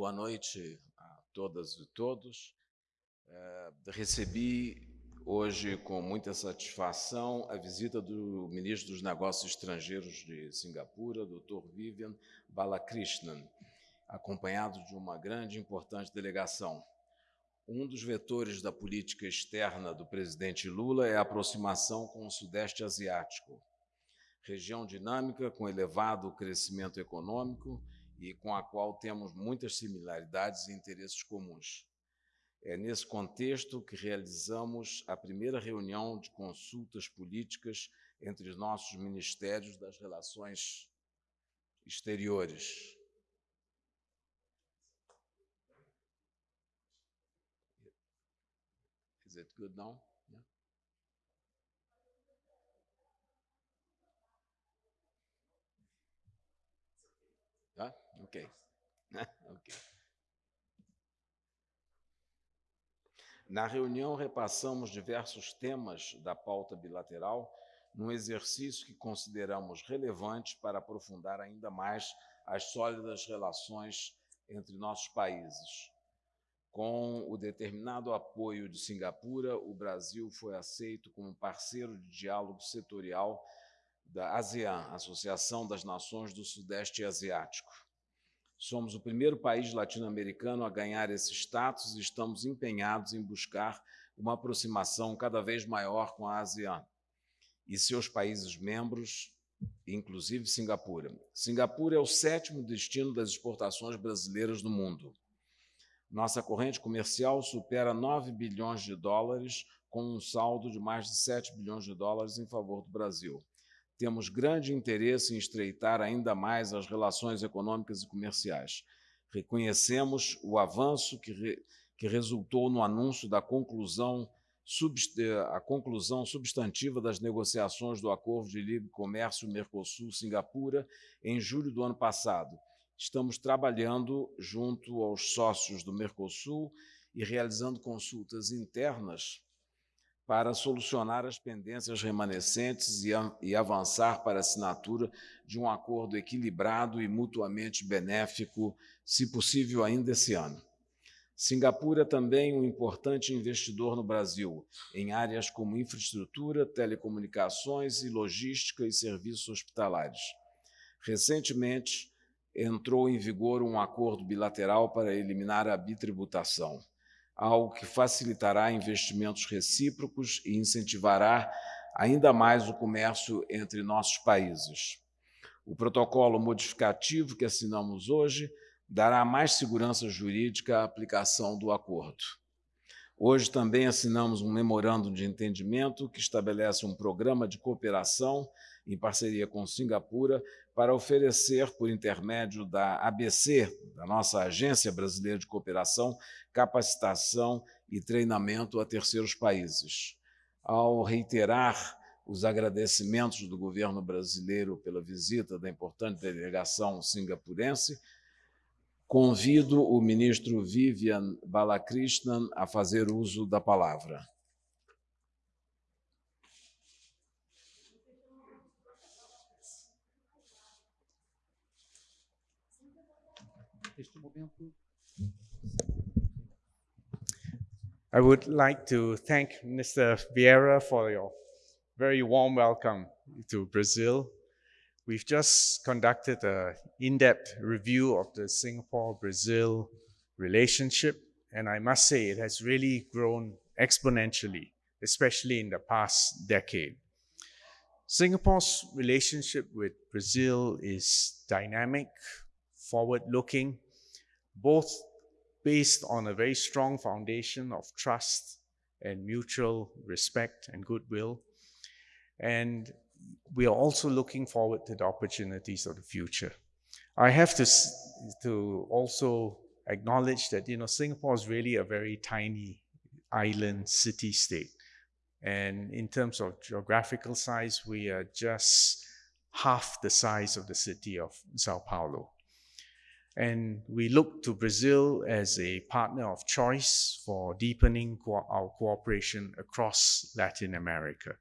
Boa noite a todas e todos. É, recebi hoje com muita satisfação a visita do ministro dos Negócios Estrangeiros de Singapura, Dr. Vivian Balakrishnan, acompanhado de uma grande e importante delegação. Um dos vetores da política externa do presidente Lula é a aproximação com o Sudeste Asiático, região dinâmica com elevado crescimento econômico e com a qual temos muitas similaridades e interesses comuns. É nesse contexto que realizamos a primeira reunião de consultas políticas entre os nossos ministérios das relações exteriores. Is it good now? Yeah. Okay. okay. Na reunião, repassamos diversos temas da pauta bilateral, num exercício que consideramos relevante para aprofundar ainda mais as sólidas relações entre nossos países. Com o determinado apoio de Singapura, o Brasil foi aceito como parceiro de diálogo setorial da ASEAN, Associação das Nações do Sudeste Asiático. Somos o primeiro país latino-americano a ganhar esse status e estamos empenhados em buscar uma aproximação cada vez maior com a ASEAN e seus países membros, inclusive Singapura. Singapura é o sétimo destino das exportações brasileiras no mundo. Nossa corrente comercial supera 9 bilhões de dólares, com um saldo de mais de 7 bilhões de dólares em favor do Brasil temos grande interesse em estreitar ainda mais as relações econômicas e comerciais. Reconhecemos o avanço que, re, que resultou no anúncio da conclusão, a conclusão substantiva das negociações do Acordo de Livre Comércio Mercosul-Singapura em julho do ano passado. Estamos trabalhando junto aos sócios do Mercosul e realizando consultas internas para solucionar as pendências remanescentes e, e avançar para a assinatura de um acordo equilibrado e mutuamente benéfico, se possível ainda esse ano. Singapura é também um importante investidor no Brasil, em áreas como infraestrutura, telecomunicações e logística e serviços hospitalares. Recentemente, entrou em vigor um acordo bilateral para eliminar a bitributação algo que facilitará investimentos recíprocos e incentivará ainda mais o comércio entre nossos países. O protocolo modificativo que assinamos hoje dará mais segurança jurídica à aplicação do acordo. Hoje também assinamos um memorando de entendimento que estabelece um programa de cooperação em parceria com Singapura para oferecer, por intermédio da ABC, da nossa Agência Brasileira de Cooperação, capacitação e treinamento a terceiros países. Ao reiterar os agradecimentos do governo brasileiro pela visita da importante delegação singapurense, convido o ministro Vivian Balakrishnan a fazer uso da palavra. I would like to thank Mr. Vieira for your very warm welcome to Brazil. We've just conducted an in-depth review of the Singapore-Brazil relationship, and I must say it has really grown exponentially, especially in the past decade. Singapore's relationship with Brazil is dynamic, forward-looking, both based on a very strong foundation of trust and mutual respect and goodwill. And we are also looking forward to the opportunities of the future. I have to, to also acknowledge that, you know, Singapore is really a very tiny island city-state. And in terms of geographical size, we are just half the size of the city of Sao Paulo. And we look to Brazil as a partner of choice for deepening co our cooperation across Latin America.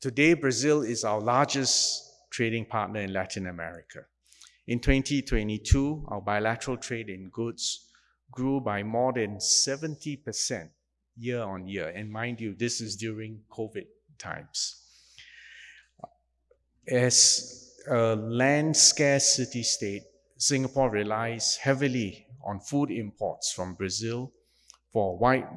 Today, Brazil is our largest trading partner in Latin America. In 2022, our bilateral trade in goods grew by more than 70% year on year. And mind you, this is during COVID times. As a land scarce city state, Singapore relies heavily on food imports from Brazil for a wide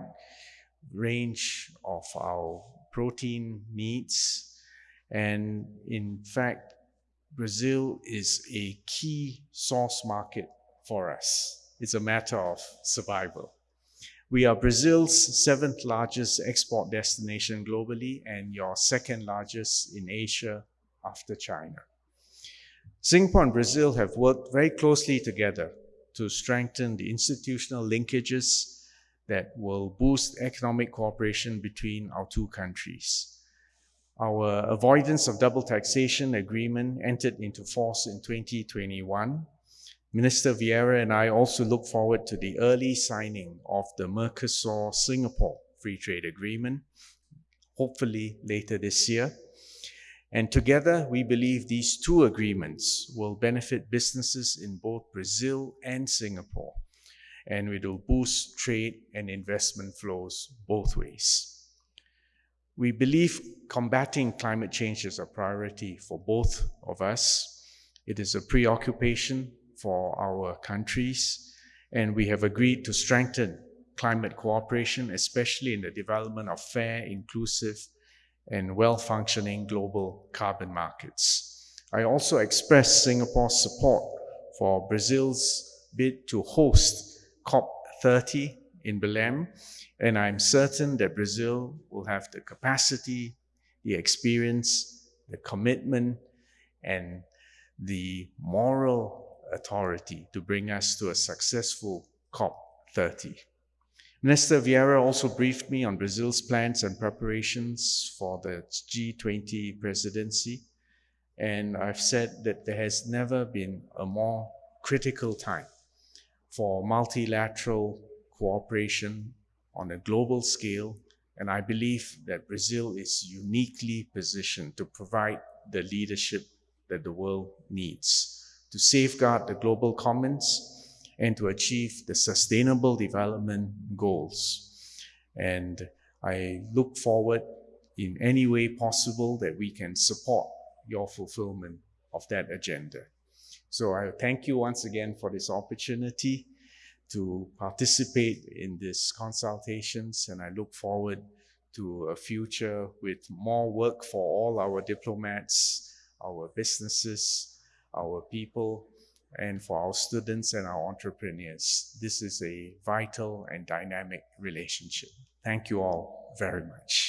range of our protein needs. And in fact, Brazil is a key source market for us. It's a matter of survival. We are Brazil's seventh largest export destination globally and your second largest in Asia after China. Singapore and Brazil have worked very closely together to strengthen the institutional linkages that will boost economic cooperation between our two countries. Our avoidance of double taxation agreement entered into force in 2021. Minister Vieira and I also look forward to the early signing of the Mercosur Singapore Free Trade Agreement, hopefully later this year. And together, we believe these two agreements will benefit businesses in both Brazil and Singapore, and it will boost trade and investment flows both ways. We believe combating climate change is a priority for both of us. It is a preoccupation for our countries, and we have agreed to strengthen climate cooperation, especially in the development of fair, inclusive, and well-functioning global carbon markets. I also express Singapore's support for Brazil's bid to host COP30 in Belém, and I'm certain that Brazil will have the capacity, the experience, the commitment, and the moral authority to bring us to a successful COP30. Minister Vieira also briefed me on Brazil's plans and preparations for the G20 presidency. And I've said that there has never been a more critical time for multilateral cooperation on a global scale. And I believe that Brazil is uniquely positioned to provide the leadership that the world needs to safeguard the global commons and to achieve the sustainable development goals. And I look forward in any way possible that we can support your fulfillment of that agenda. So I thank you once again for this opportunity to participate in these consultations and I look forward to a future with more work for all our diplomats, our businesses, our people, and for our students and our entrepreneurs. This is a vital and dynamic relationship. Thank you all very much.